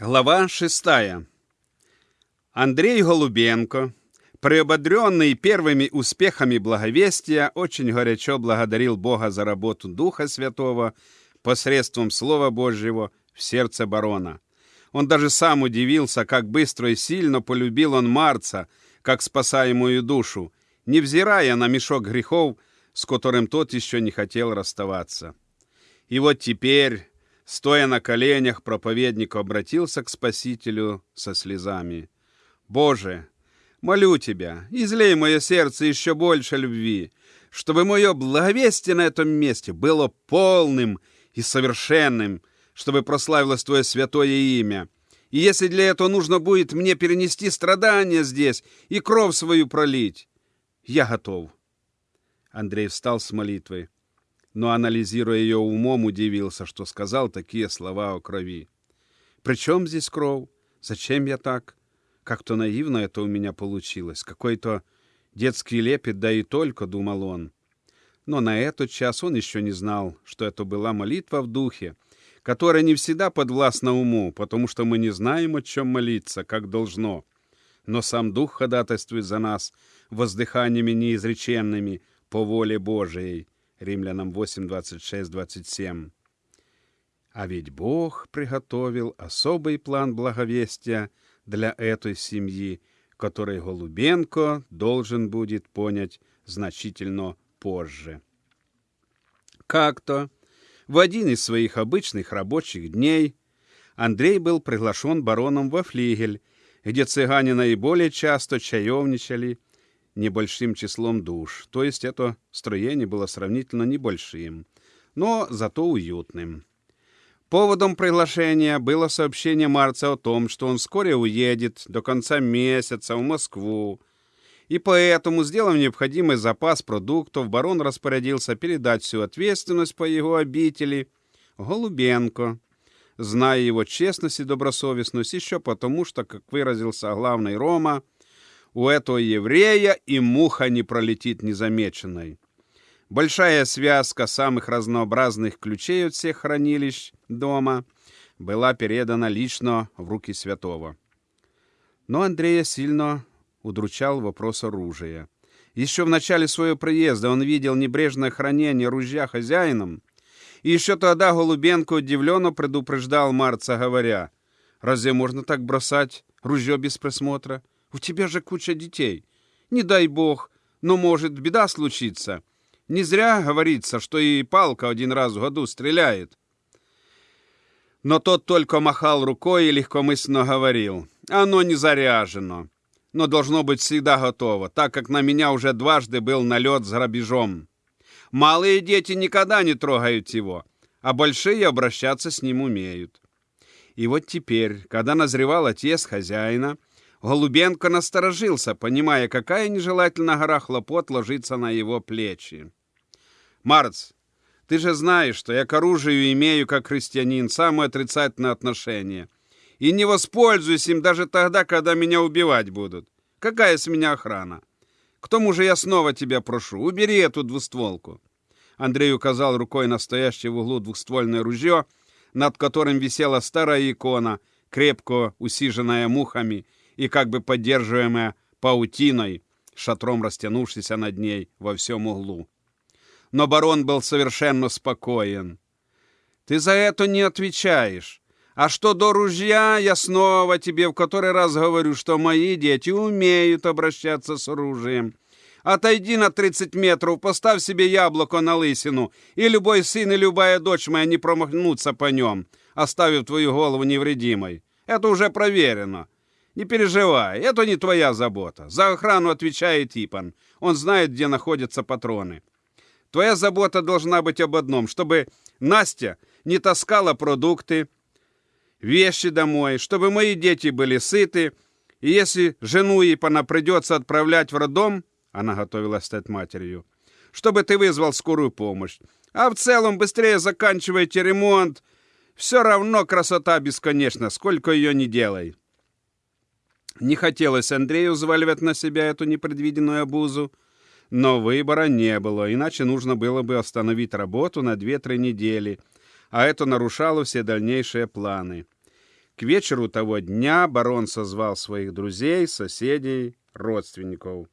Глава шестая. Андрей Голубенко, приободренный первыми успехами благовестия, очень горячо благодарил Бога за работу Духа Святого посредством Слова Божьего в сердце барона. Он даже сам удивился, как быстро и сильно полюбил он Марца, как спасаемую душу, невзирая на мешок грехов, с которым тот еще не хотел расставаться. И вот теперь Стоя на коленях, проповедник обратился к Спасителю со слезами. «Боже, молю Тебя, излей мое сердце еще больше любви, чтобы мое благовестие на этом месте было полным и совершенным, чтобы прославилось Твое святое имя. И если для этого нужно будет мне перенести страдания здесь и кровь свою пролить, я готов». Андрей встал с молитвой но, анализируя ее умом, удивился, что сказал такие слова о крови. «При чем здесь кровь? Зачем я так? Как-то наивно это у меня получилось. Какой-то детский лепет, да и только», — думал он. Но на этот час он еще не знал, что это была молитва в духе, которая не всегда подвластна уму, потому что мы не знаем, о чем молиться, как должно. Но сам Дух ходатайствует за нас воздыханиями неизреченными по воле Божией. Римлянам 8, 26, 27. А ведь Бог приготовил особый план благовестия для этой семьи, который Голубенко должен будет понять значительно позже. Как-то в один из своих обычных рабочих дней Андрей был приглашен бароном во флигель, где цыгане наиболее часто чаевничали небольшим числом душ, то есть это строение было сравнительно небольшим, но зато уютным. Поводом приглашения было сообщение Марца о том, что он вскоре уедет до конца месяца в Москву, и поэтому, сделав необходимый запас продуктов, барон распорядился передать всю ответственность по его обители Голубенко, зная его честность и добросовестность еще потому, что, как выразился главный Рома, у этого еврея и муха не пролетит незамеченной. Большая связка самых разнообразных ключей от всех хранилищ дома была передана лично в руки святого. Но Андрея сильно удручал вопрос оружия. Еще в начале своего приезда он видел небрежное хранение ружья хозяином, и еще тогда Голубенко удивленно предупреждал Марца, говоря, «Разве можно так бросать ружье без присмотра? У тебя же куча детей. Не дай бог, но может беда случиться. Не зря говорится, что и палка один раз в году стреляет. Но тот только махал рукой и легкомысленно говорил. Оно не заряжено, но должно быть всегда готово, так как на меня уже дважды был налет с грабежом. Малые дети никогда не трогают его, а большие обращаться с ним умеют. И вот теперь, когда назревал отец хозяина, Голубенко насторожился, понимая, какая нежелательная гора хлопот ложится на его плечи. «Марц, ты же знаешь, что я к оружию имею, как христианин, самое отрицательное отношение. И не воспользуюсь им даже тогда, когда меня убивать будут. Какая с меня охрана? К тому же я снова тебя прошу, убери эту двустволку». Андрей указал рукой на стоящее в углу двухствольное ружье, над которым висела старая икона, крепко усиженная мухами, и как бы поддерживаемая паутиной, шатром растянувшейся над ней во всем углу. Но барон был совершенно спокоен. «Ты за это не отвечаешь. А что до ружья, я снова тебе в который раз говорю, что мои дети умеют обращаться с оружием. Отойди на 30 метров, поставь себе яблоко на лысину, и любой сын и любая дочь моя не промахнутся по нем, оставив твою голову невредимой. Это уже проверено. Не переживай, это не твоя забота. За охрану отвечает Ипан. Он знает, где находятся патроны. Твоя забота должна быть об одном, чтобы Настя не таскала продукты, вещи домой, чтобы мои дети были сыты, и если жену Ипана придется отправлять в роддом, она готовилась стать матерью, чтобы ты вызвал скорую помощь. А в целом быстрее заканчивайте ремонт. Все равно красота бесконечна, сколько ее не делай. Не хотелось Андрею взваливать на себя эту непредвиденную обузу, но выбора не было, иначе нужно было бы остановить работу на 2-3 недели, а это нарушало все дальнейшие планы. К вечеру того дня барон созвал своих друзей, соседей, родственников.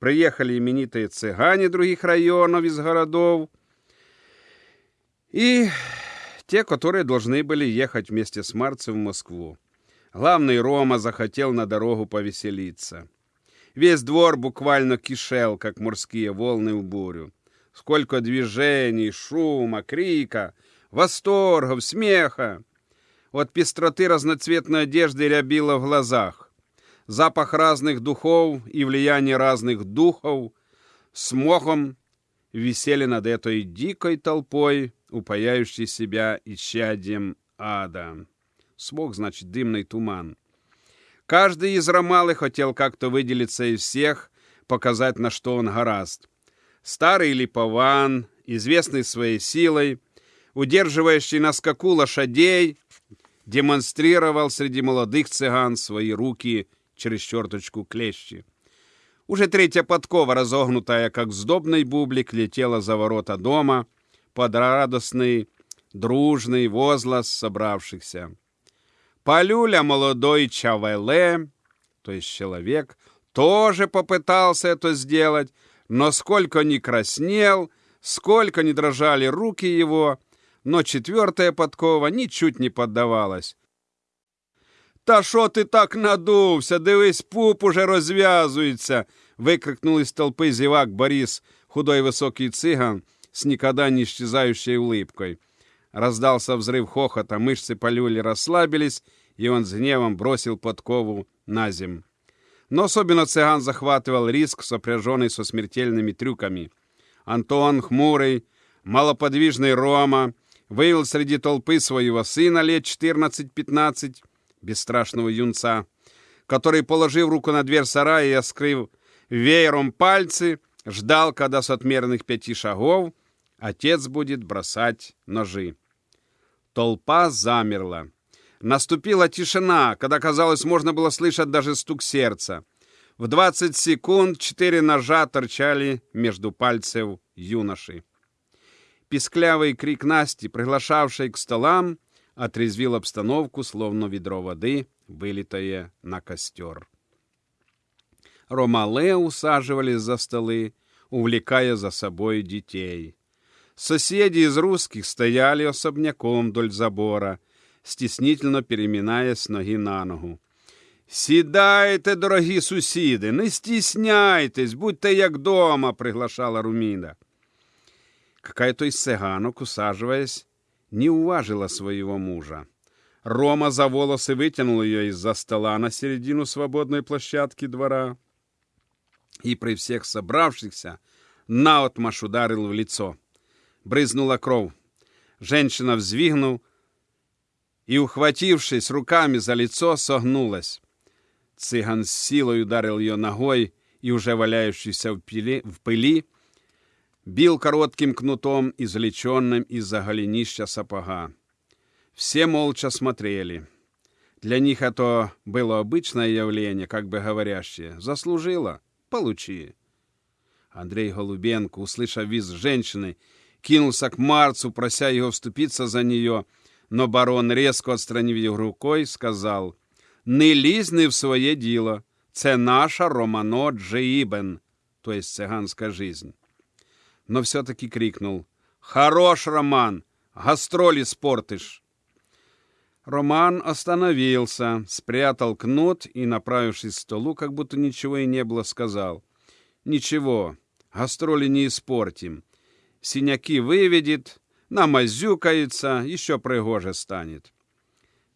Приехали именитые цыгане других районов из городов и те, которые должны были ехать вместе с Марцем в Москву. Главный Рома захотел на дорогу повеселиться. Весь двор буквально кишел, как морские волны в бурю. Сколько движений, шума, крика, восторгов, смеха. От пестроты разноцветной одежды рябило в глазах. Запах разных духов и влияние разных духов с мохом висели над этой дикой толпой, упаяющей себя исчадием ада. Смог, значит, дымный туман. Каждый из Ромалы хотел как-то выделиться из всех, показать, на что он гораст. Старый липован, известный своей силой, удерживающий на скаку лошадей, демонстрировал среди молодых цыган свои руки через черточку клещи. Уже третья подкова, разогнутая, как сдобный бублик, летела за ворота дома под радостный, дружный возглас собравшихся. Полюля молодой Чавеле, то есть человек, тоже попытался это сделать, но сколько ни краснел, сколько ни дрожали руки его, но четвертая подкова ничуть не поддавалась. Та що ти так надувся? Дивись, пуп уже розв'язується. викрикнул из толпы зевак Борис, худой высокий цыган с никогда не исчезающей улыбкой. Раздался взрыв хохота, мышцы полюли расслабились, и он с гневом бросил подкову на земь. Но особенно цыган захватывал риск, сопряженный со смертельными трюками. Антон, хмурый, малоподвижный Рома, вывел среди толпы своего сына лет 14-15, бесстрашного юнца, который, положив руку на дверь сарая и оскрыв веером пальцы, ждал, когда с отмеренных пяти шагов отец будет бросать ножи. Толпа замерла. Наступила тишина, когда, казалось, можно было слышать даже стук сердца. В 20 секунд четыре ножа торчали между пальцев юноши. Писклявый крик Насти, приглашавшей к столам, отрезвил обстановку, словно ведро воды, вылитое на костер. Ромале усаживались за столы, увлекая за собой детей. Соседи из русских стояли особняком вдоль забора, стеснительно переминаясь с ноги на ногу. «Сідайте, дорогі сусіди, не стісняйтесь, будьте як дома», — приглашала Руміна. Какая-то из цыганок, усаживаясь, не уважила своего мужа. Рома за волосы вытянул ее из-за стола на середину свободной площадки двора и при всех собравшихся наотмашь ударил в лицо. Брызнула кровь. Женщина взвигнул и, ухватившись руками за лицо, согнулась. Цыган с силой ударил ее ногой и, уже валяющийся в пыли, в пыли бил коротким кнутом, извлеченным из-за голенища сапога. Все молча смотрели. Для них это было обычное явление, как бы говорящее. Заслужила? Получи. Андрей Голубенко, услышав виз женщины, кинулся к Марцу, прося его вступиться за нее, но барон, резко отстранив его рукой, сказал, «Не лізь не в своє діло, це наша Романо Джеїбен, то есть цыганская жизнь» но все-таки крикнул «Хорош, Роман! Гастроли спортишь!» Роман остановился, спрятал кнут и, направившись к столу, как будто ничего и не было, сказал «Ничего, гастроли не испортим. Синяки выведет, намазюкается, еще пригоже станет».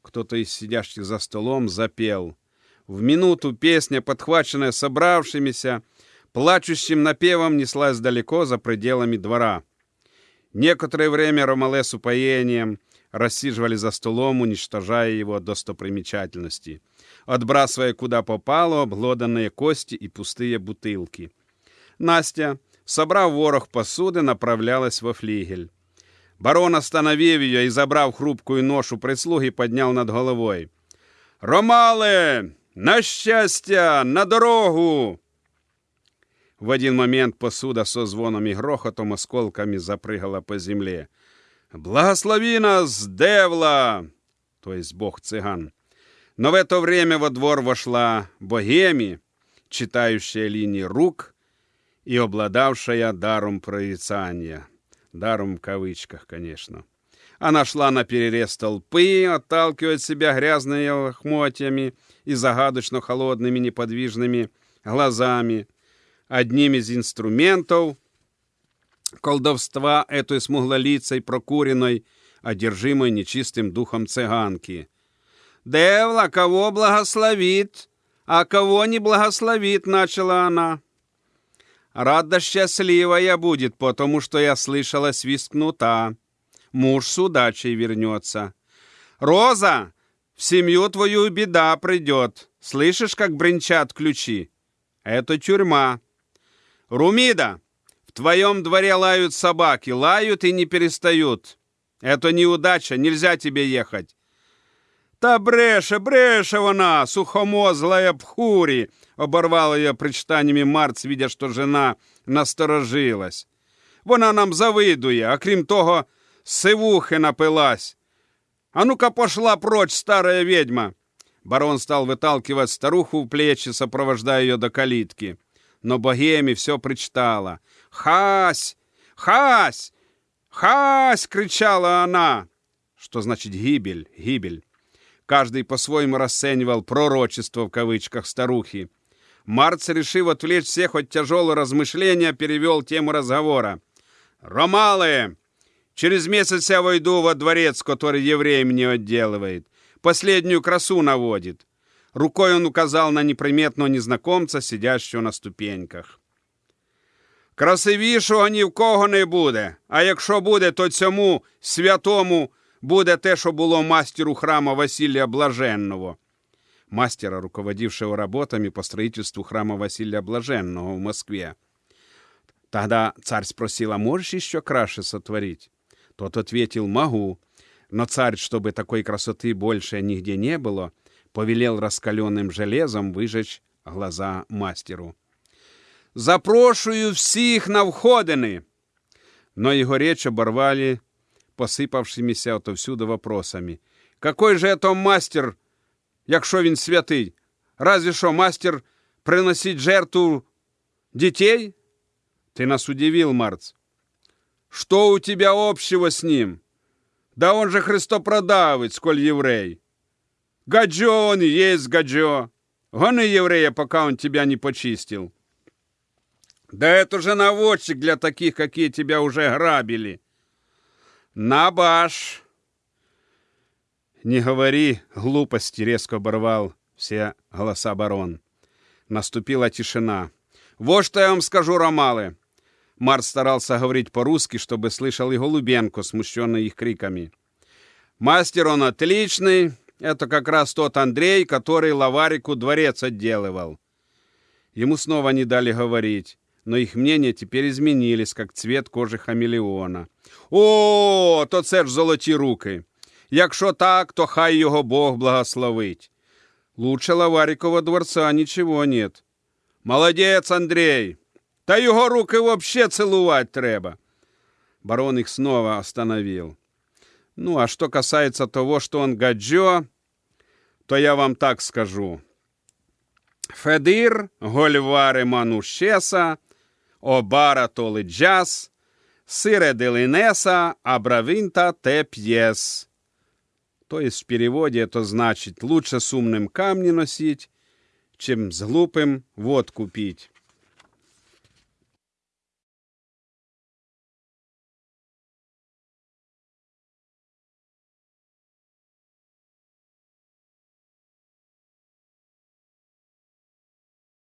Кто-то из сидящих за столом запел. В минуту песня, подхваченная собравшимися, плачущим напевом неслась далеко за пределами двора. Некоторое время Ромале с упоением рассиживали за столом, уничтожая его достопримечательности, отбрасывая куда попало обглоданные кости и пустые бутылки. Настя, собрав ворох посуды, направлялась во флигель. Барон, остановив ее и забрав хрупкую ношу прислуги, поднял над головой. «Ромале! На счастье! На дорогу!» В один момент посуда со звоном и грохотом осколками запрыгала по земле. «Благослови нас, Девла!» то есть бог цыган. Но в это время во двор вошла Богеми, читающая линии рук и обладавшая даром прорицания. Даром в кавычках, конечно. Она шла на перерез толпы, отталкивая себя грязными лохмотьями и загадочно холодными неподвижными глазами. Одним из инструментов колдовства этой смуглолицей прокуренной, одержимой нечистым духом цыганки. «Девла, кого благословит, а кого не благословит», — начала она. «Рада счастливая будет, потому что я слышала свист кнута. Муж с удачей вернется. Роза, в семью твою беда придет. Слышишь, как бренчат ключи? Это тюрьма. Румида, в твоем дворе лают собаки, лают и не перестают. Это неудача, нельзя тебе ехать. Та бреше, бреше вона, сухомозлая пхурі, оборвала я причитаннями Марц, видя, що жена насторожилась. Вона нам завидує, а крім того, сивухи напилась. А ну-ка пошла прочь, старая ведьма. Барон стал выталкивать старуху в плечи, сопровождая ее до калитки. Но богеми все причитала. «Хась! Хась! Хась!» — кричала она. Что значит гибель, гибель? Каждый по-своему расценивал пророчество в кавычках старухи. Марц, решив отвлечь всех от тяжелого размышления, перевел тему разговора. «Ромалы! Через месяц я войду во дворец, который еврей мне отделывает. Последнюю красу наводит». Рукой он указал на неприметного незнакомца, сидящего на ступеньках. Красивішого ні в кого не буде, а якщо буде, то цьому святому буде те, що було мастеру храма Василия Блаженного. Мастера, руководившего работами по строительству храма Василия Блаженного в Москве. Тогда царь спросил, а можешь еще краше сотворить? Тот ответил, могу. Но царь, чтобы такой красоты больше нигде не было, повелел раскаленным железом выжечь глаза мастеру. «Запрошую всіх на входини!» Но его речь оборвали посыпавшимися отовсюду вопросами. «Какой же это мастер, якщо він святий? Разве что мастер приносить жертву детей?» «Ты нас удивил, Марц. Что у тебя общего с ним? Да он же христопродавец, сколь еврей. Гаджо он и есть гаджо. Гони еврея, пока он тебя не почистил». Да это же наводчик для таких, какие тебя уже грабили. Набаш! Не говори глупости, резко оборвал все голоса барон. Наступила тишина. Вот что я вам скажу, Ромалы. Март старался говорить по-русски, чтобы слышал и Голубенко, смущенный их криками. Мастер он отличный. Это как раз тот Андрей, который Лаварику дворец отделывал. Ему снова не дали говорить но их мнения теперь изменились, как цвет кожи хамелеона. О, то це ж золоті руки. Якщо так, то хай його Бог благословить. Лучше Лаварикова дворца ничего нет. Молодец, Андрей! Та його руки вообще целовать треба. Барон их снова остановил. Ну, а что касается того, что он гаджо, то я вам так скажу. Федир, Гольвари Манушеса, обара толи джаз, сире делинеса, абравинта те пьес. То есть в переводе это значит лучше с умным камни носить, чем с глупым водку пить.